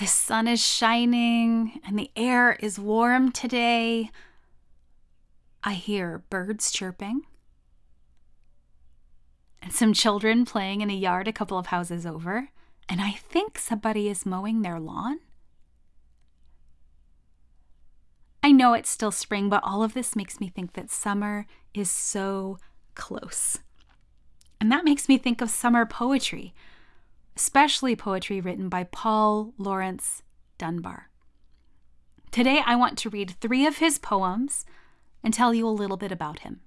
the sun is shining and the air is warm today. I hear birds chirping and some children playing in a yard a couple of houses over, and I think somebody is mowing their lawn. I know it's still spring, but all of this makes me think that summer is so close. And that makes me think of summer poetry, especially poetry written by Paul Laurence Dunbar. Today, I want to read three of his poems and tell you a little bit about him.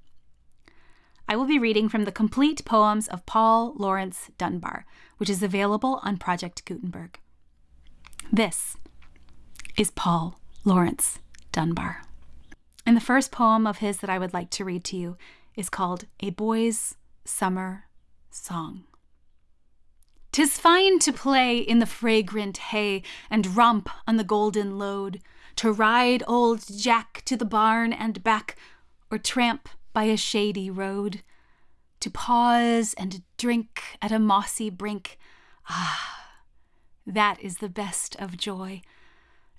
I will be reading from the complete poems of Paul Laurence Dunbar, which is available on Project Gutenberg. This is Paul Laurence Dunbar. And the first poem of his that I would like to read to you is called A Boy's Summer Song. Tis fine to play in the fragrant hay and romp on the golden load, to ride old Jack to the barn and back, or tramp by a shady road, to pause and drink at a mossy brink. Ah, that is the best of joy.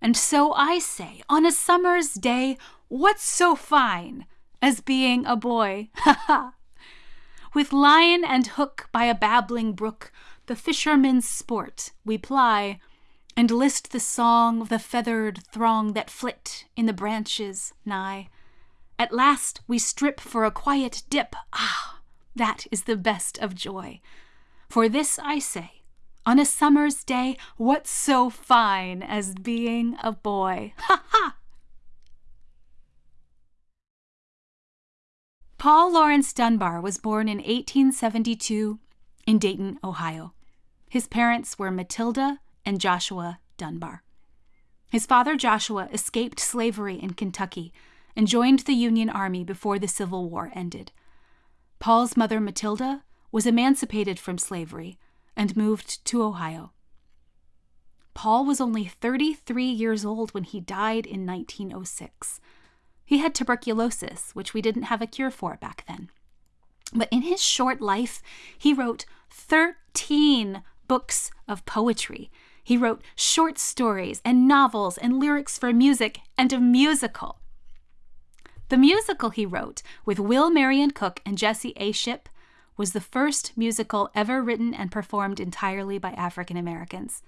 And so I say, on a summer's day, what's so fine as being a boy? Ha ha! With lion and hook by a babbling brook, the fisherman's sport we ply, and list the song of the feathered throng that flit in the branches nigh. At last we strip for a quiet dip. Ah, that is the best of joy. For this I say, on a summer's day, what's so fine as being a boy? Ha ha! Paul Laurence Dunbar was born in 1872 in Dayton, Ohio. His parents were Matilda and Joshua Dunbar. His father, Joshua, escaped slavery in Kentucky and joined the Union Army before the Civil War ended. Paul's mother, Matilda, was emancipated from slavery and moved to Ohio. Paul was only 33 years old when he died in 1906. He had tuberculosis, which we didn't have a cure for back then. But in his short life, he wrote 13 books of poetry. He wrote short stories and novels and lyrics for music and a musical. The musical he wrote with Will Marion Cook and Jesse A. Shipp was the first musical ever written and performed entirely by African Americans.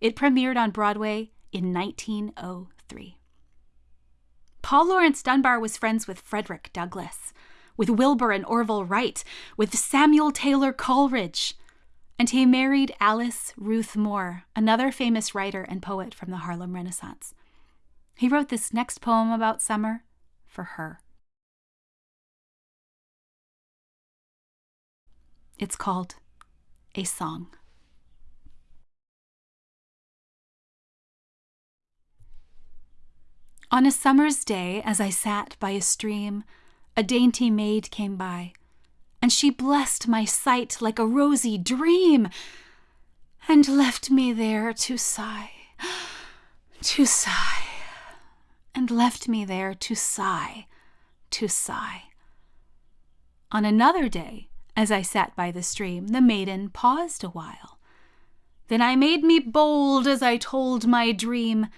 It premiered on Broadway in 1903. Paul Laurence Dunbar was friends with Frederick Douglass, with Wilbur and Orville Wright, with Samuel Taylor Coleridge, and he married Alice Ruth Moore, another famous writer and poet from the Harlem Renaissance. He wrote this next poem about summer for her. It's called A Song. On a summer's day, as I sat by a stream, a dainty maid came by, and she blessed my sight like a rosy dream, and left me there to sigh, to sigh and left me there to sigh, to sigh. On another day, as I sat by the stream, the maiden paused a while. Then I made me bold as I told my dream.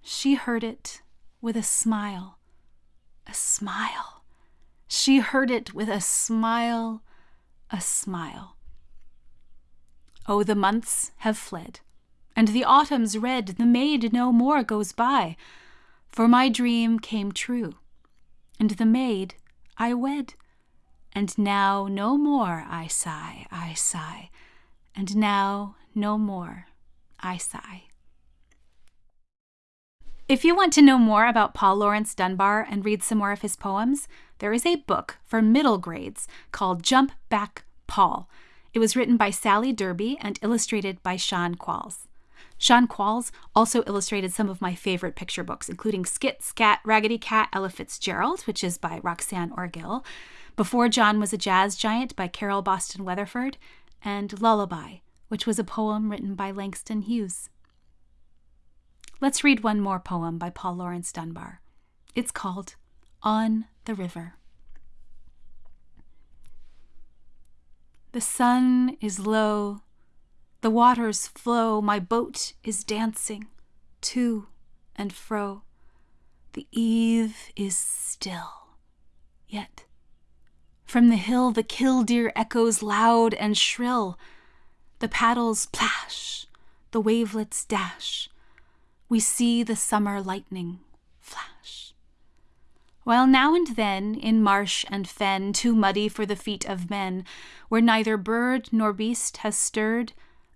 She heard it with a smile, a smile. She heard it with a smile, a smile. Oh, the months have fled, and the autumn's red, the maid no more goes by for my dream came true, and the maid I wed. And now no more I sigh, I sigh, and now no more I sigh. If you want to know more about Paul Laurence Dunbar and read some more of his poems, there is a book for middle grades called Jump Back Paul. It was written by Sally Derby and illustrated by Sean Qualls. Sean Qualls also illustrated some of my favorite picture books, including Skit, Scat, Raggedy Cat, Ella Fitzgerald, which is by Roxane Orgill, Before John Was a Jazz Giant by Carole Boston Weatherford, and Lullaby, which was a poem written by Langston Hughes. Let's read one more poem by Paul Laurence Dunbar. It's called On the River. The sun is low The waters flow, my boat is dancing to and fro. The eve is still, yet from the hill the killdeer echoes loud and shrill. The paddles plash, the wavelets dash. We see the summer lightning flash. While now and then, in marsh and fen, too muddy for the feet of men, where neither bird nor beast has stirred,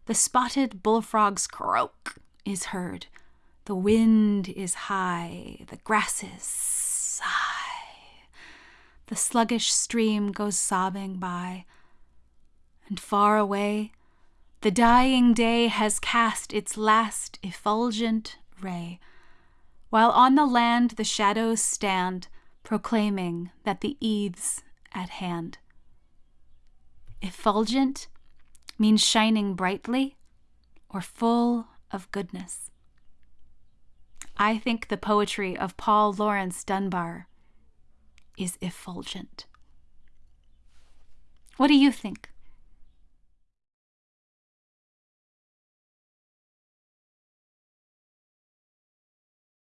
the spotted bullfrog's croak is heard. The wind is high, the grasses sigh. The sluggish stream goes sobbing by, and far away the dying day has cast its last effulgent ray, while on the land the shadows stand, proclaiming that the eve's at hand. Effulgent means shining brightly or full of goodness. I think the poetry of Paul Laurence Dunbar is effulgent. What do you think?